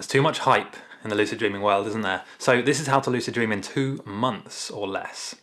There's too much hype in the lucid dreaming world, isn't there? So this is how to lucid dream in two months or less.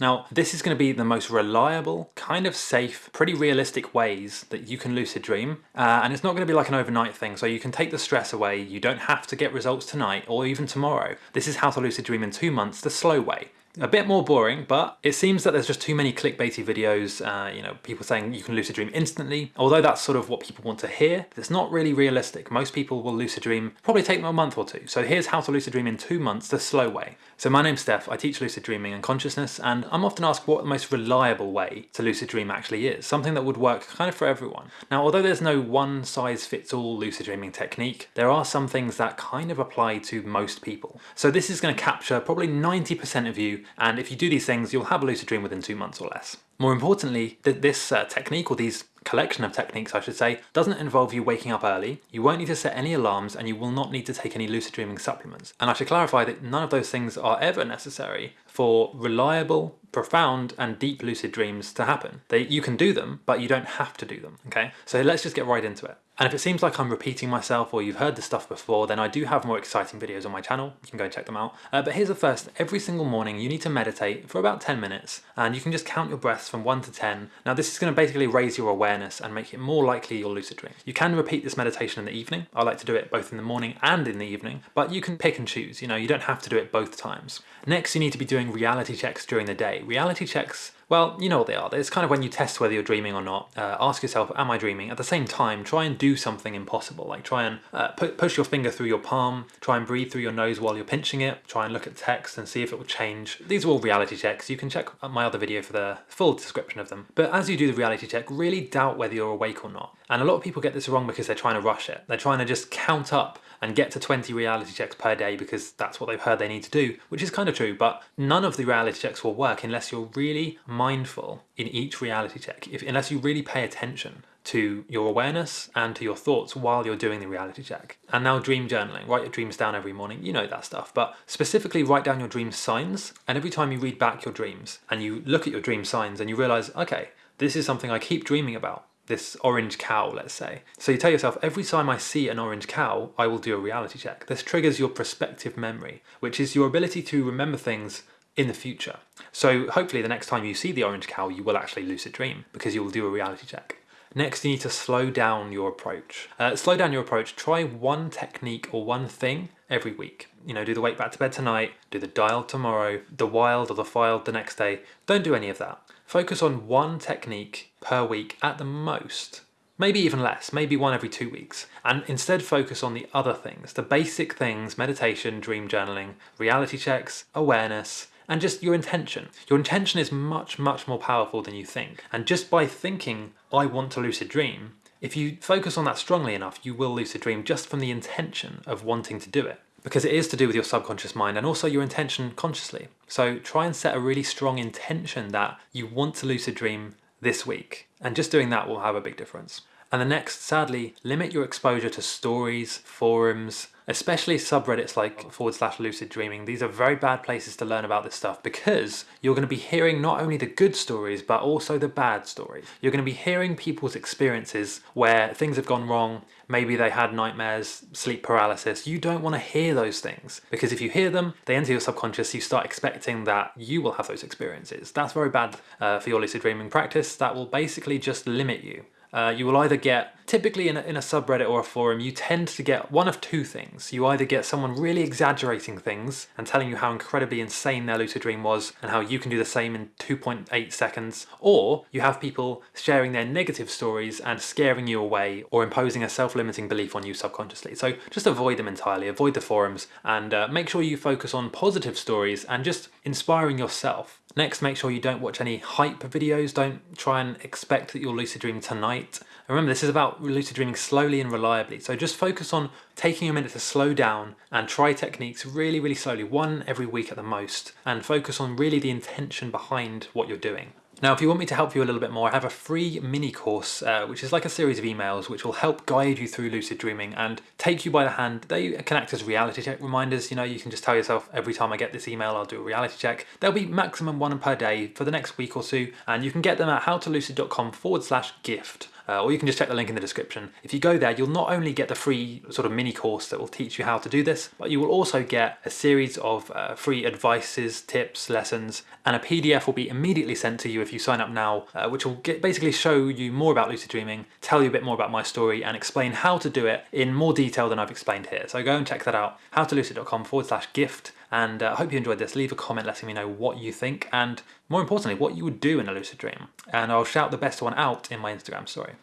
Now, this is going to be the most reliable, kind of safe, pretty realistic ways that you can lucid dream. Uh, and it's not going to be like an overnight thing, so you can take the stress away. You don't have to get results tonight or even tomorrow. This is how to lucid dream in two months, the slow way. A bit more boring, but it seems that there's just too many clickbaity videos, uh, you know, people saying you can lucid dream instantly. Although that's sort of what people want to hear, it's not really realistic. Most people will lucid dream, probably take them a month or two. So here's how to lucid dream in two months, the slow way. So my name's Steph, I teach lucid dreaming and consciousness, and I'm often asked what the most reliable way to lucid dream actually is, something that would work kind of for everyone. Now, although there's no one size fits all lucid dreaming technique, there are some things that kind of apply to most people. So this is going to capture probably 90% of you and if you do these things you'll have a lucid dream within two months or less. More importantly, th this uh, technique or these collection of techniques I should say doesn't involve you waking up early, you won't need to set any alarms and you will not need to take any lucid dreaming supplements. And I should clarify that none of those things are ever necessary for reliable, profound and deep lucid dreams to happen. They, you can do them, but you don't have to do them, okay? So let's just get right into it. And if it seems like I'm repeating myself or you've heard this stuff before, then I do have more exciting videos on my channel. You can go and check them out. Uh, but here's the first. Every single morning you need to meditate for about 10 minutes and you can just count your breaths from 1 to 10. Now this is going to basically raise your awareness and make it more likely you'll lucid dream. You can repeat this meditation in the evening. I like to do it both in the morning and in the evening, but you can pick and choose. You know, you don't have to do it both times. Next, you need to be doing reality checks during the day. Reality checks well, you know what they are. It's kind of when you test whether you're dreaming or not. Uh, ask yourself, am I dreaming? At the same time, try and do something impossible. Like try and uh, pu push your finger through your palm, try and breathe through your nose while you're pinching it, try and look at text and see if it will change. These are all reality checks. You can check my other video for the full description of them. But as you do the reality check, really doubt whether you're awake or not. And a lot of people get this wrong because they're trying to rush it. They're trying to just count up and get to 20 reality checks per day because that's what they've heard they need to do, which is kind of true, but none of the reality checks will work unless you're really mindful in each reality check, if, unless you really pay attention to your awareness and to your thoughts while you're doing the reality check. And now dream journaling, write your dreams down every morning, you know that stuff, but specifically write down your dream signs. And every time you read back your dreams and you look at your dream signs and you realize, okay, this is something I keep dreaming about this orange cow, let's say. So you tell yourself, every time I see an orange cow, I will do a reality check. This triggers your prospective memory, which is your ability to remember things in the future. So hopefully the next time you see the orange cow, you will actually lucid dream because you will do a reality check. Next, you need to slow down your approach. Uh, slow down your approach. Try one technique or one thing every week. You know, do the wake back to bed tonight, do the dial tomorrow, the wild or the FILD the next day. Don't do any of that. Focus on one technique per week at the most. Maybe even less, maybe one every two weeks. And instead focus on the other things, the basic things, meditation, dream journaling, reality checks, awareness, and just your intention. Your intention is much, much more powerful than you think. And just by thinking, I want to lucid dream, if you focus on that strongly enough, you will lucid dream just from the intention of wanting to do it because it is to do with your subconscious mind and also your intention consciously. So try and set a really strong intention that you want to lucid dream this week. And just doing that will have a big difference. And the next, sadly, limit your exposure to stories, forums, especially subreddits like forward slash lucid dreaming. These are very bad places to learn about this stuff because you're going to be hearing not only the good stories but also the bad stories. You're going to be hearing people's experiences where things have gone wrong, maybe they had nightmares, sleep paralysis. You don't want to hear those things because if you hear them, they enter your subconscious, you start expecting that you will have those experiences. That's very bad uh, for your lucid dreaming practice. That will basically just limit you. Uh, you will either get, typically in a, in a subreddit or a forum, you tend to get one of two things. You either get someone really exaggerating things and telling you how incredibly insane their lucid dream was and how you can do the same in 2.8 seconds, or you have people sharing their negative stories and scaring you away or imposing a self-limiting belief on you subconsciously. So just avoid them entirely, avoid the forums, and uh, make sure you focus on positive stories and just inspiring yourself. Next, make sure you don't watch any hype videos. Don't try and expect that you'll lucid dream tonight. Remember, this is about lucid dreaming slowly and reliably. So just focus on taking a minute to slow down and try techniques really, really slowly, one every week at the most, and focus on really the intention behind what you're doing. Now, if you want me to help you a little bit more, I have a free mini course, uh, which is like a series of emails which will help guide you through lucid dreaming and take you by the hand. They can act as reality check reminders. You know, you can just tell yourself every time I get this email, I'll do a reality check. There'll be maximum one per day for the next week or so, and you can get them at howtolucid.com forward slash gift uh, or you can just check the link in the description. If you go there, you'll not only get the free sort of mini course that will teach you how to do this, but you will also get a series of uh, free advices, tips, lessons, and a PDF will be immediately sent to you if you sign up now, uh, which will get, basically show you more about lucid dreaming, tell you a bit more about my story, and explain how to do it in more detail than I've explained here. So go and check that out, howtolucid.com forward slash gift, and I uh, hope you enjoyed this. Leave a comment letting me know what you think, and more importantly, what you would do in a lucid dream. And I'll shout the best one out in my Instagram story.